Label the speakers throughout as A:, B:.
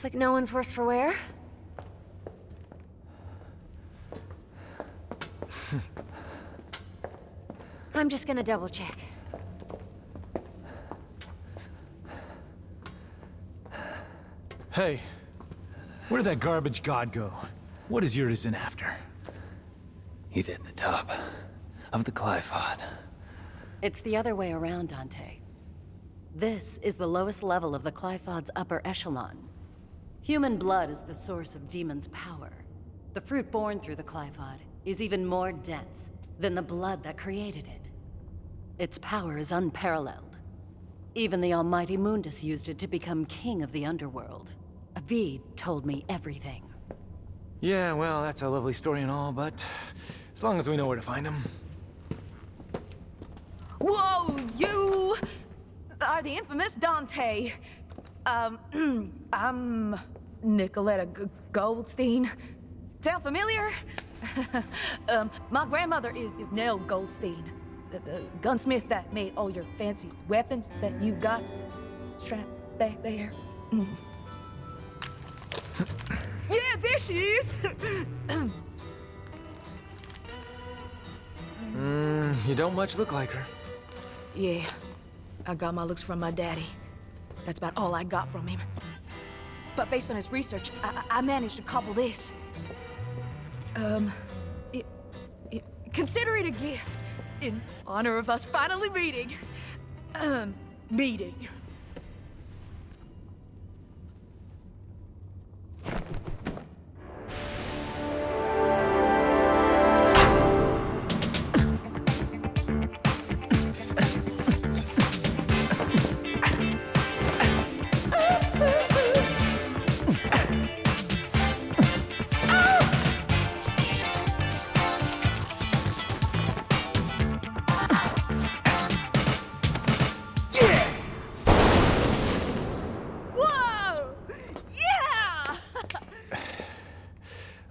A: Well, looks like no one's worse for wear. I'm just gonna double check.
B: Hey, where did that garbage god go? What is Urizen after?
C: He's at the top of the Qliphoth.
D: It's the other way around, Dante. This is the lowest level of the Qliphoth's upper echelon. Human blood is the source of demon's power. The fruit born through the Qliphoth is even more dense than the blood that created it. Its power is unparalleled. Even the almighty Mundus used it to become king of the underworld. Avid told me everything.
B: Yeah, well, that's a lovely story and all, but as long as we know where to find him.
E: Whoa, you are the infamous Dante. Um, I'm Nicoletta G Goldstein. Sound familiar? um, my grandmother is, is Nell Goldstein, the, the gunsmith that made all your fancy weapons that you got strapped back there. yeah, there she is!
B: Hmm, you don't much look like her.
E: Yeah, I got my looks from my daddy. That's about all I got from him. But based on his research, I, I managed to cobble this. Um, it, it, consider it a gift in honor of us finally meeting. Um, meeting.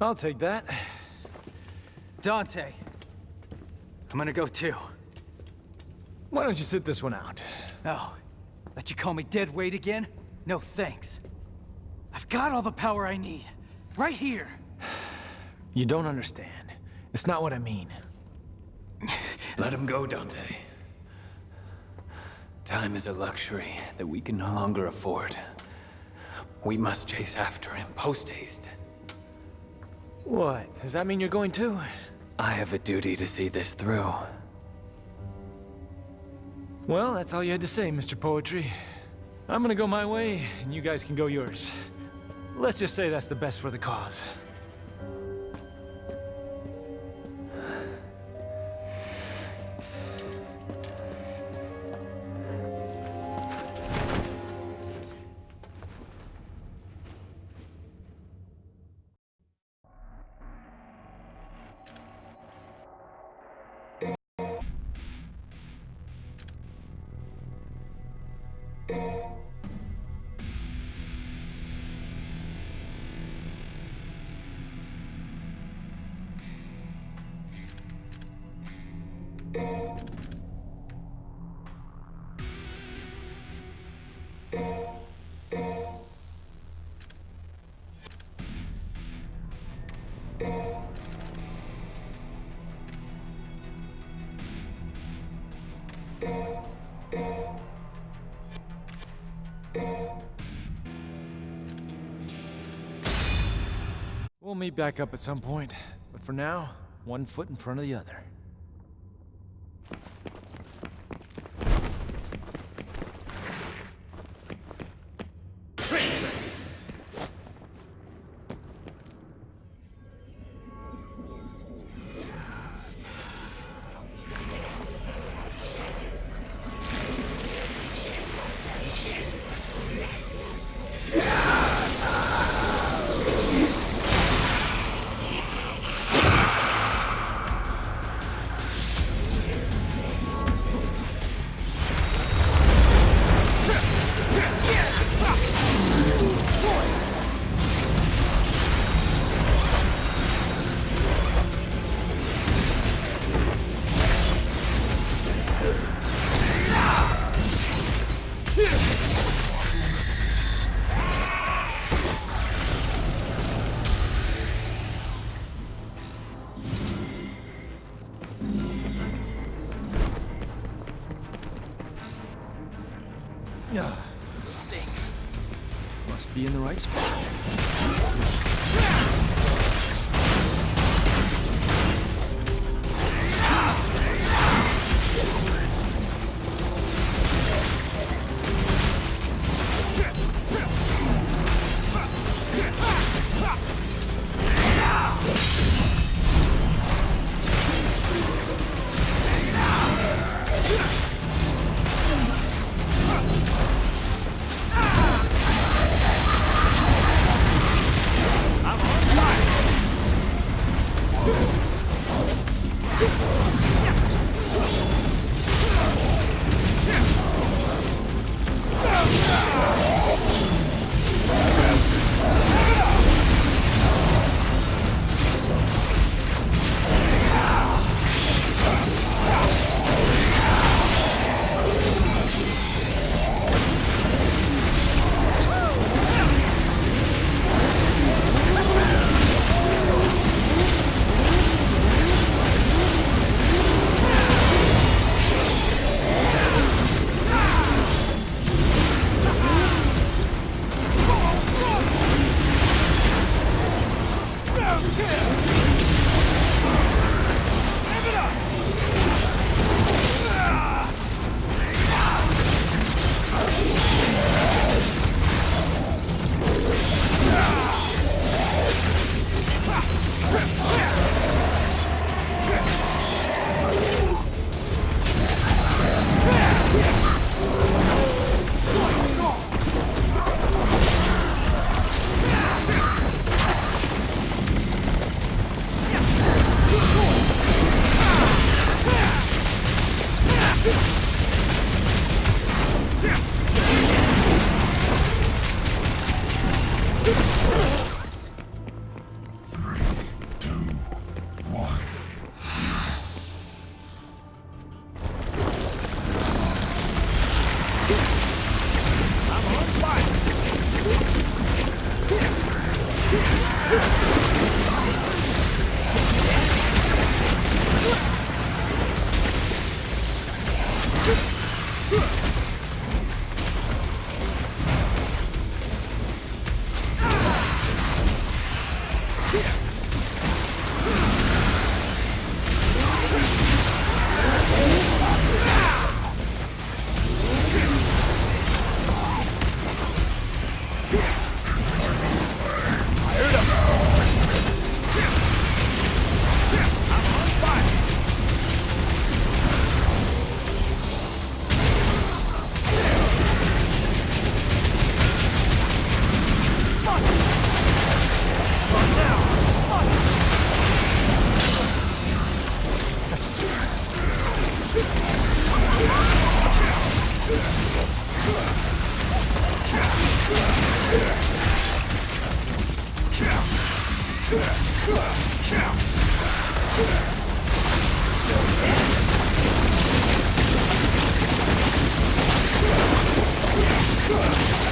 B: I'll take that.
F: Dante. I'm gonna go too.
B: Why don't you sit this one out?
F: Oh, let you call me dead weight again? No thanks. I've got all the power I need. Right here.
B: You don't understand. It's not what I mean.
C: Let him go, Dante. Time is a luxury that we can no longer afford. We must chase after him post-haste.
B: What? Does that mean you're going too?
C: I have a duty to see this through.
B: Well, that's all you had to say, Mr. Poetry. I'm gonna go my way, and you guys can go yours. Let's just say that's the best for the cause. Meet back up at some point, but for now, one foot in front of the other.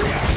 B: I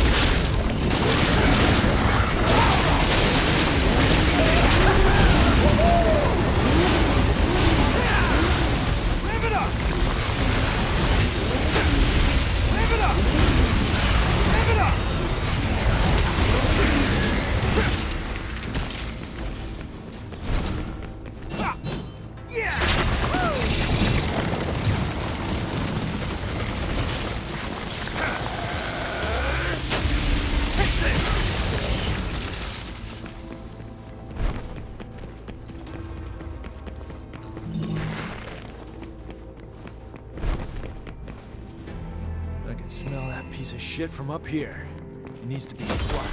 B: shit from up here. It needs to be flushed.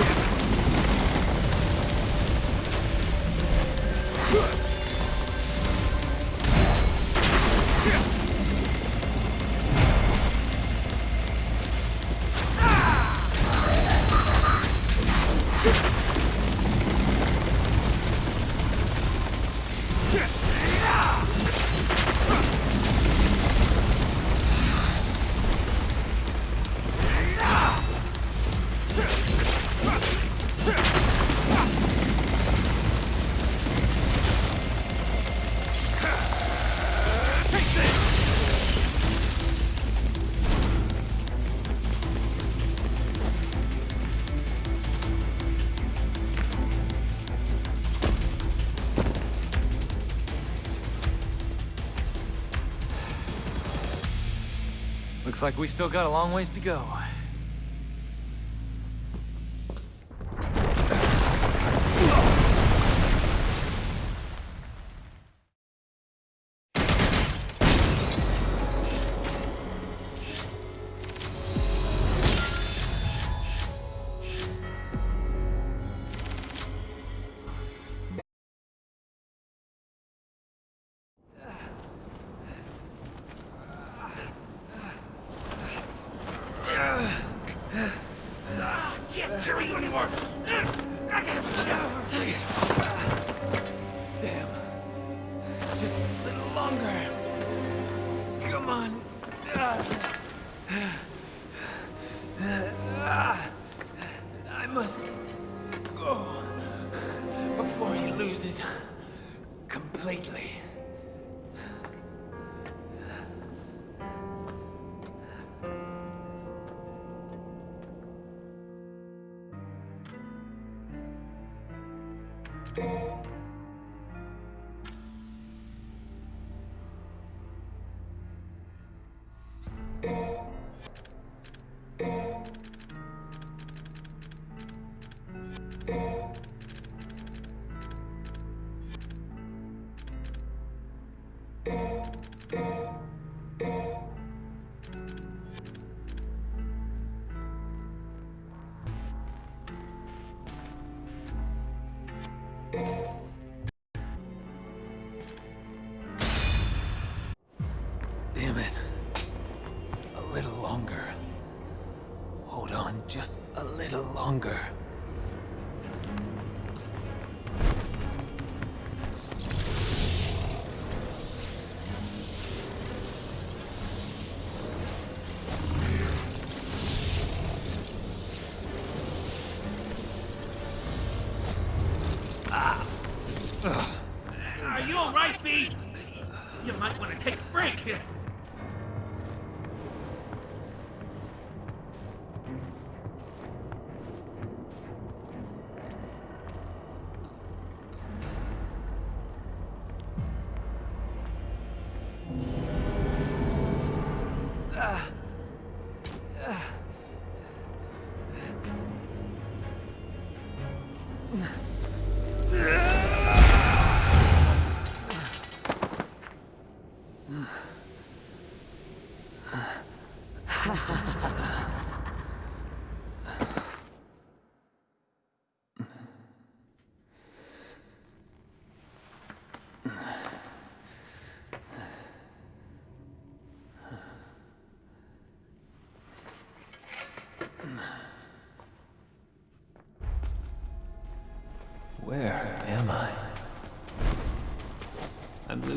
C: Yeah. Looks like we still got a long ways to go. Little longer.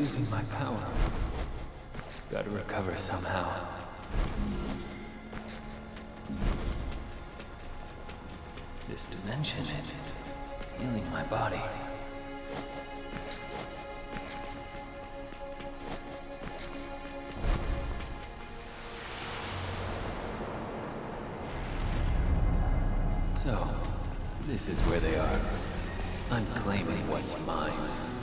C: Losing my power. Gotta recover somehow. This dimension is healing my body. So, this is where they are. I'm claiming what's mine.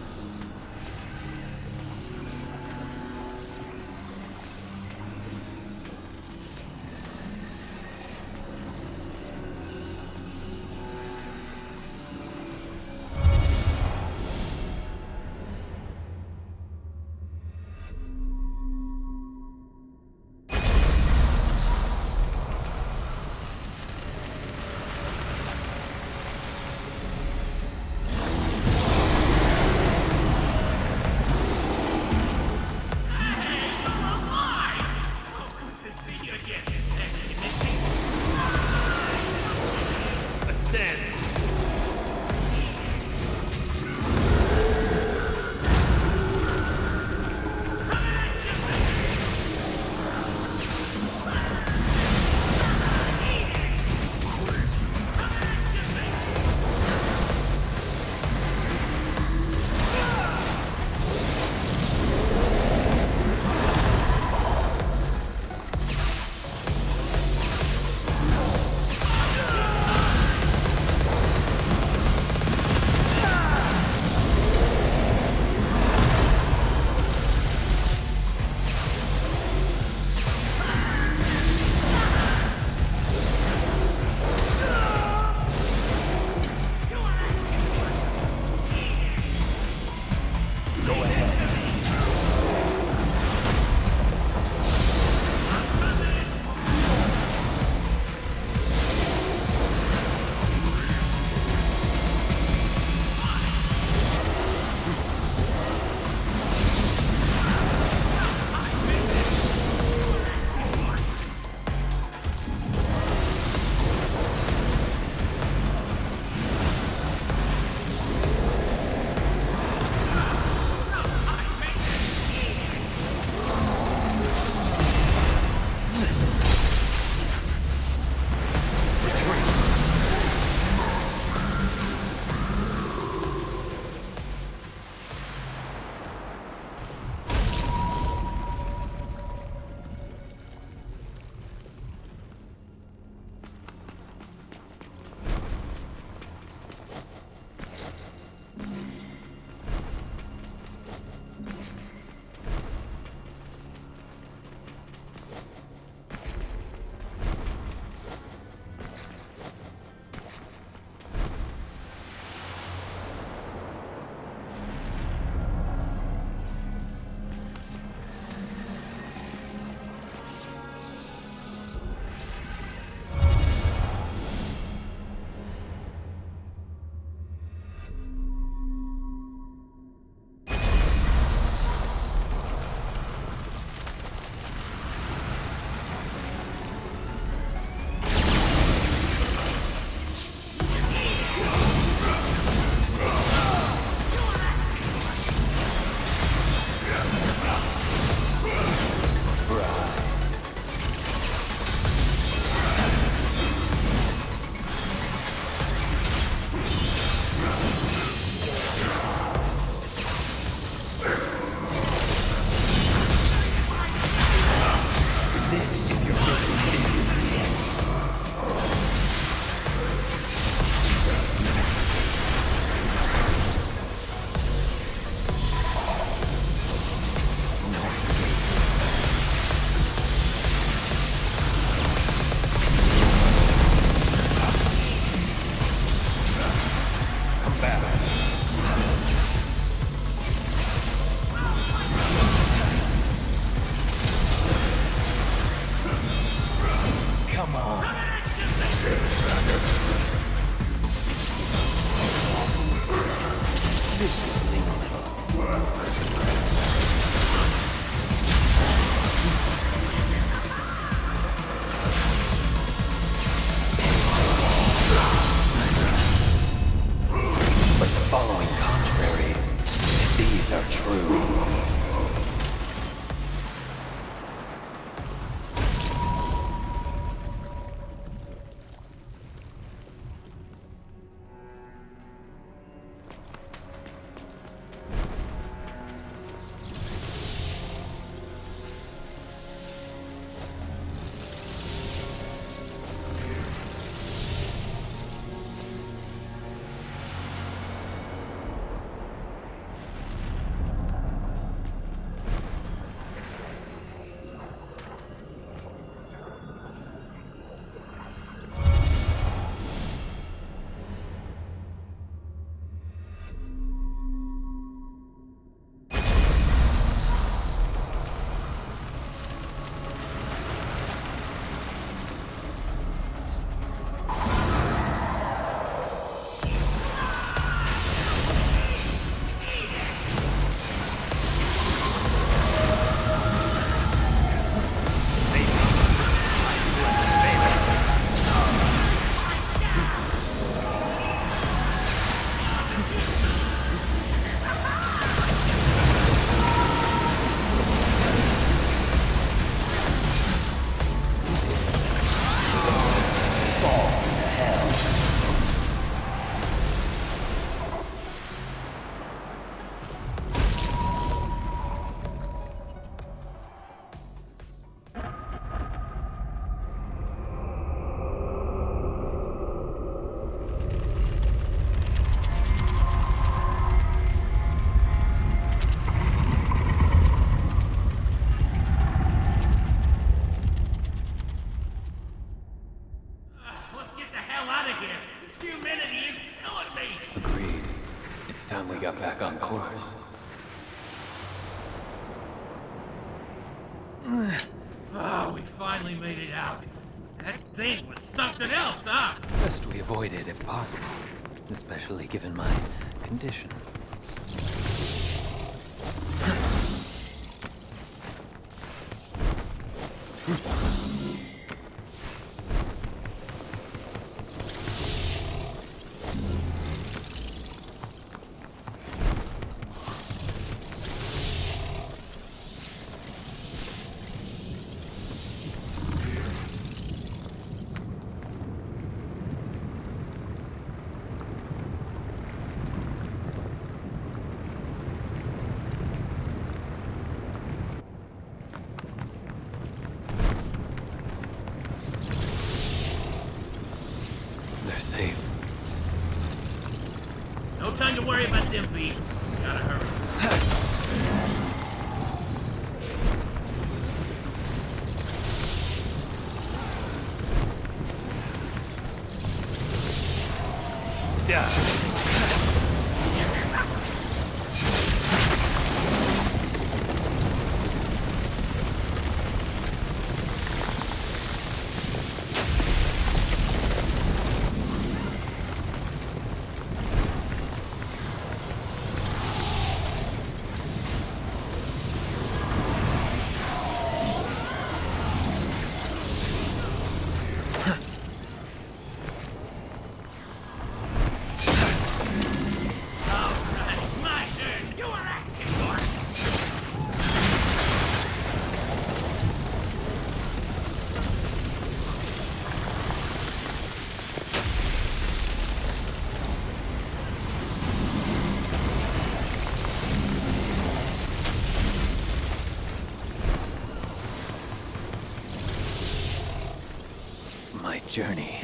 C: Journey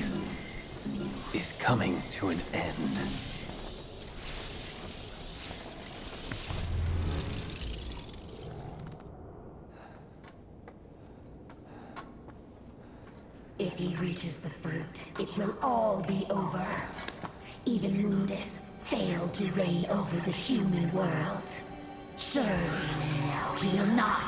C: is coming to an end.
G: If he reaches the fruit, it will all be over. Even Mundus failed to reign over the human world. Surely now he will not.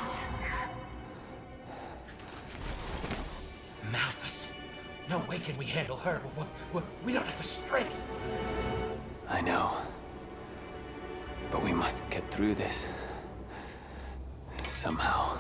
H: No way can we handle her. We, don't have the strength.
C: I know. But we must get through this. Somehow.